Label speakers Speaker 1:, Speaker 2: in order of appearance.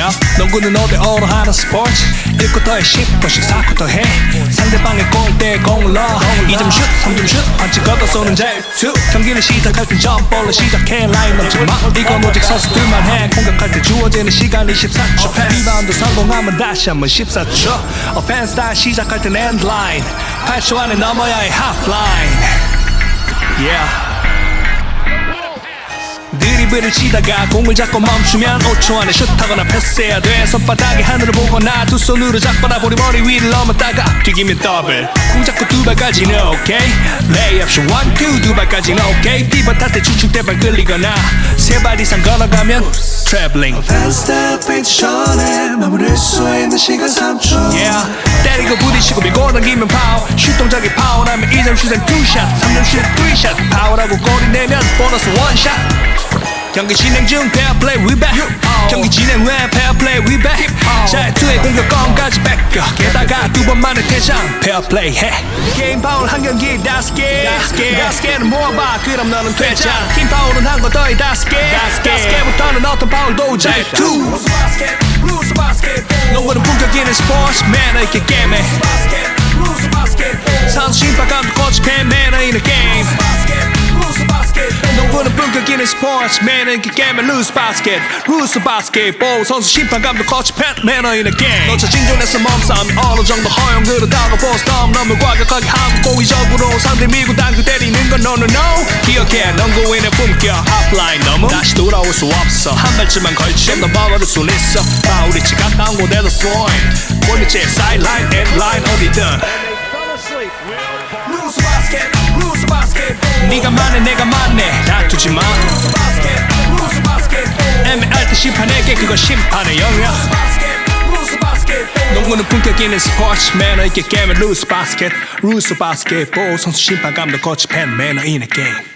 Speaker 1: yeah. 농구는 5대5로 하는 스포츠. 1쿼터에 10분씩 4쿼터 해. 상대방의 골대에 공을 넣어. 2점 슛 3점 슛. 반칙 얻어 쏘는 자유투 경기를 시작할 땐 점프볼로 시작해. 라인 넘지 마. 이건 오직 선수들만 해. 공격할 때 주어지는 시간이 14초. 패스 리바운드 성공하면 다시 한번 14초. offense 다시 시작할 땐 엔드라인 8초 안에 넘어야 해. 하프라인 yeah 드리블을 치다가 공을 잡고 멈추면 5초 안에 슛하거나 패스해야 돼. 손바닥이 하늘을 보거나 두 손으로 잡거나 볼이 머리 위를 넘었다가 튀기면 더블. 공 잡고 두 발까지는 오케이. 레이업 슛 one two 두 발까지는 오케이. 피벗할 때 추측대 발 끌리거나 세 발 이상 걸어가면 트래블링
Speaker 2: 스텝 페인트존에 머무를 수 있는 시간 3초
Speaker 1: yeah. 때리고 부딪히고 밀고 당기면 파울. 슛 동작이 파울하면 2점 슛엔 two shot 3점 슛 3샷 파워라고 골이 내면 보너스 one shot 경기 진행 중 페어 플레이 위배 경기 진행 후에 페어 플레이 위배 자유투에 공격권까지 뺏겨. 게다가 두 번 만에 퇴장 페어 플레이 해 게임 파울 한 경기 다섯 개. 다섯 개는 모아봐. 그럼 너는 퇴장. 팀 파울은 한 거 더해 다섯 개. 다섯 개부터는 어떤 파울도 자유투 농구는 품격 있는 스포츠 매너 있게 게임해. 선수 심판 감독 코치 팬 매너 있는 게임 농구는 본격적인 스포츠 매너 있게 게임해 루스 바스켓 루스 바스켓 볼 선수 심판감도 코치 팬 매너 있는 게임 너저 진존해서 몸싸움이 어느 정도 허용 그러다가 보스톰 너무 과격하게 하고 고의적으로 상대 밀고 당겨 때리는 건 no no. 기억해 농구인의 품격. 핫라인 너무 다시 돌아올 수 없어. 한 발쯤만 걸쳐 너 버버릴 순 있어. 파울이 치 가까운 곳에도 스로잉 골밑에 사이드라인 엔드라인 어디든 네가 맞네 내가 맞네 다투지 마. 애매할 때 심판에게 그건 심판의 영역. 농구는 품격 있는 스포츠 매너 있게 게임은 rules basket. rules basketball 선수 심판 감독 코치 팬 매너 있는 게임